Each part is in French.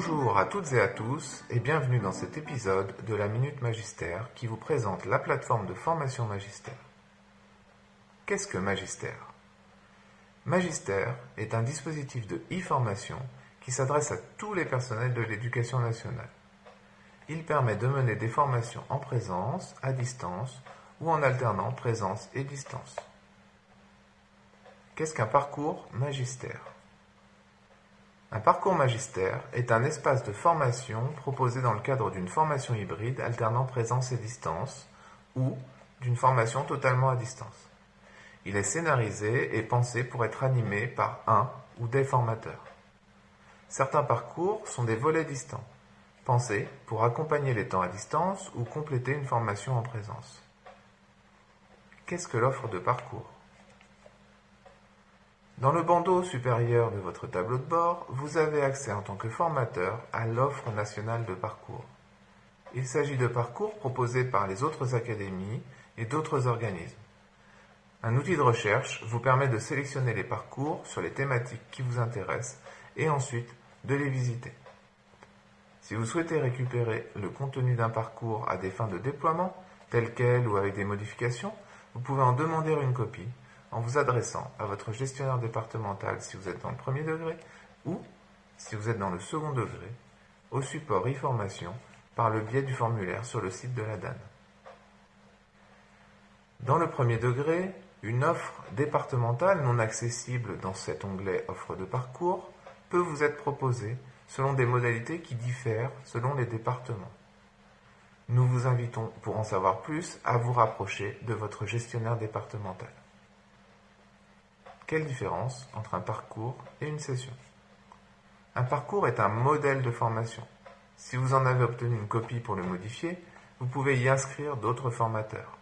Bonjour à toutes et à tous et bienvenue dans cet épisode de la Minute Magistère qui vous présente la plateforme de formation Magistère. Qu'est-ce que Magistère? Magistère est un dispositif de e-formation qui s'adresse à tous les personnels de l'éducation nationale. Il permet de mener des formations en présence, à distance ou en alternant présence et distance. Qu'est-ce qu'un parcours magistère? Un parcours magistère est un espace de formation proposé dans le cadre d'une formation hybride alternant présence et distance ou d'une formation totalement à distance. Il est scénarisé et pensé pour être animé par un ou des formateurs. Certains parcours sont des volets distants, pensés pour accompagner les temps à distance ou compléter une formation en présence. Qu'est-ce que l'offre de parcours? Dans le bandeau supérieur de votre tableau de bord, vous avez accès en tant que formateur à l'offre nationale de parcours. Il s'agit de parcours proposés par les autres académies et d'autres organismes. Un outil de recherche vous permet de sélectionner les parcours sur les thématiques qui vous intéressent et ensuite de les visiter. Si vous souhaitez récupérer le contenu d'un parcours à des fins de déploiement, tel quel ou avec des modifications, vous pouvez en demander une copie en vous adressant à votre gestionnaire départemental si vous êtes dans le premier degré ou, si vous êtes dans le second degré, au support e-formation par le biais du formulaire sur le site de la DAN. Dans le premier degré, une offre départementale non accessible dans cet onglet Offre de parcours peut vous être proposée selon des modalités qui diffèrent selon les départements. Nous vous invitons, pour en savoir plus, à vous rapprocher de votre gestionnaire départemental. Quelle différence entre un parcours et une session? Un parcours est un modèle de formation. Si vous en avez obtenu une copie pour le modifier, vous pouvez y inscrire d'autres formateurs.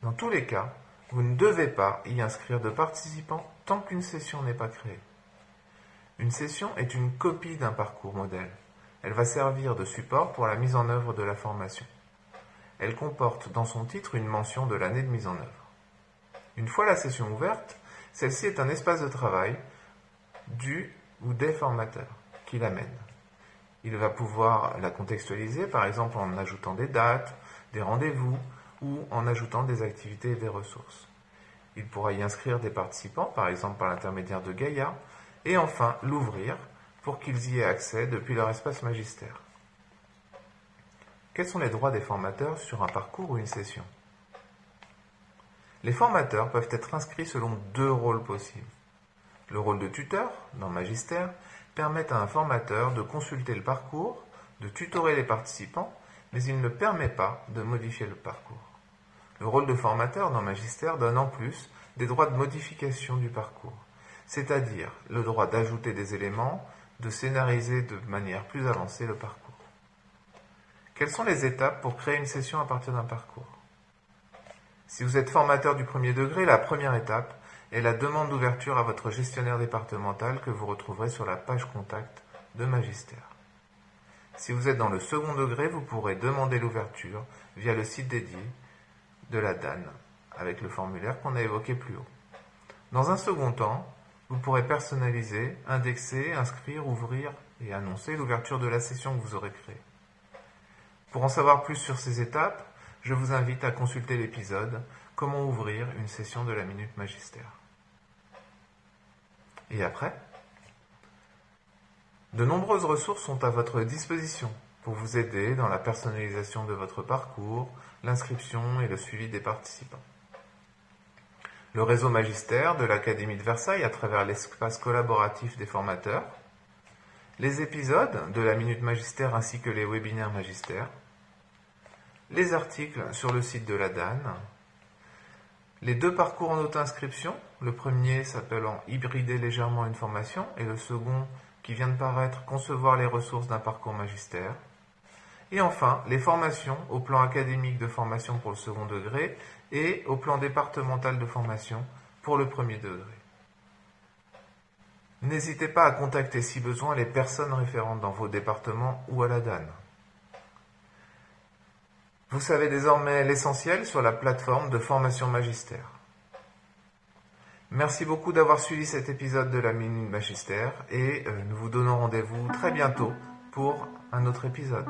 Dans tous les cas, vous ne devez pas y inscrire de participants tant qu'une session n'est pas créée. Une session est une copie d'un parcours modèle. Elle va servir de support pour la mise en œuvre de la formation. Elle comporte dans son titre une mention de l'année de mise en œuvre. Une fois la session ouverte, celle-ci est un espace de travail du ou des formateurs qui l'amènent. Il va pouvoir la contextualiser, par exemple en ajoutant des dates, des rendez-vous ou en ajoutant des activités et des ressources. Il pourra y inscrire des participants, par exemple par l'intermédiaire de Gaïa, et enfin l'ouvrir pour qu'ils y aient accès depuis leur espace magistère. Quels sont les droits des formateurs sur un parcours ou une session? Les formateurs peuvent être inscrits selon deux rôles possibles. Le rôle de tuteur, dans Magistère, permet à un formateur de consulter le parcours, de tutorer les participants, mais il ne permet pas de modifier le parcours. Le rôle de formateur dans Magistère donne en plus des droits de modification du parcours, c'est-à-dire le droit d'ajouter des éléments, de scénariser de manière plus avancée le parcours. Quelles sont les étapes pour créer une session à partir d'un parcours? Si vous êtes formateur du premier degré, la première étape est la demande d'ouverture à votre gestionnaire départemental que vous retrouverez sur la page contact de Magistère. Si vous êtes dans le second degré, vous pourrez demander l'ouverture via le site dédié de la DAN avec le formulaire qu'on a évoqué plus haut. Dans un second temps, vous pourrez personnaliser, indexer, inscrire, ouvrir et annoncer l'ouverture de la session que vous aurez créée. Pour en savoir plus sur ces étapes, je vous invite à consulter l'épisode Comment ouvrir une session de la Minute Magistère. Et après De nombreuses ressources sont à votre disposition pour vous aider dans la personnalisation de votre parcours, l'inscription et le suivi des participants. Le réseau magistère de l'Académie de Versailles à travers l'espace collaboratif des formateurs, les épisodes de la Minute Magistère ainsi que les webinaires magistères, les articles sur le site de la DAN, les deux parcours en auto-inscription, le premier s'appelant Hybrider légèrement une formation et le second qui vient de paraître Concevoir les ressources d'un parcours magistère, et enfin les formations au plan académique de formation pour le second degré et au plan départemental de formation pour le premier degré. N'hésitez pas à contacter si besoin les personnes référentes dans vos départements ou à la DAN. Vous savez désormais l'essentiel sur la plateforme de formation magistère. Merci beaucoup d'avoir suivi cet épisode de la Minute Magistère et euh, nous vous donnons rendez-vous très bientôt pour un autre épisode.